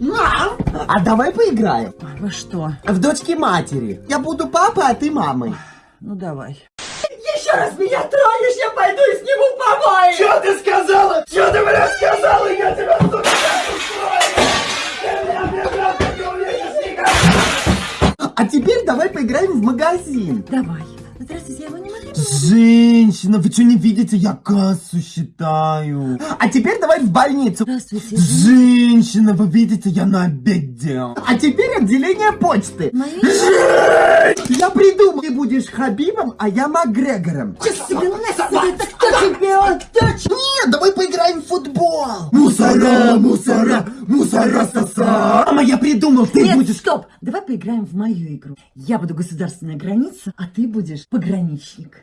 Мам, а давай поиграем. Во что? В дочки матери. Я буду папой, а ты мамой. Ну давай. Еще раз меня тронешь, я пойду и сниму помой. Что ты сказала? Что ты, блядь, сказала? Я тебя, сука, А теперь давай поиграем в магазин. Давай. Здравствуйте, я его не могу. Женщина, вы что не видите? Я кассу считаю. А теперь давай в больницу. Здравствуйте. Женщина, вы видите, я на обеде. А теперь отделение почты. Мои? Я придумал. Ты будешь Хабибом, а я Макгрегором. Это кто тебе отдачу? Нет, давай поиграем в футбол. Мусора, мусора, мусора соса. Мама, я придумал, ты Нет, будешь... стоп! Давай поиграем в мою игру. Я буду государственная граница, а ты будешь пограничник.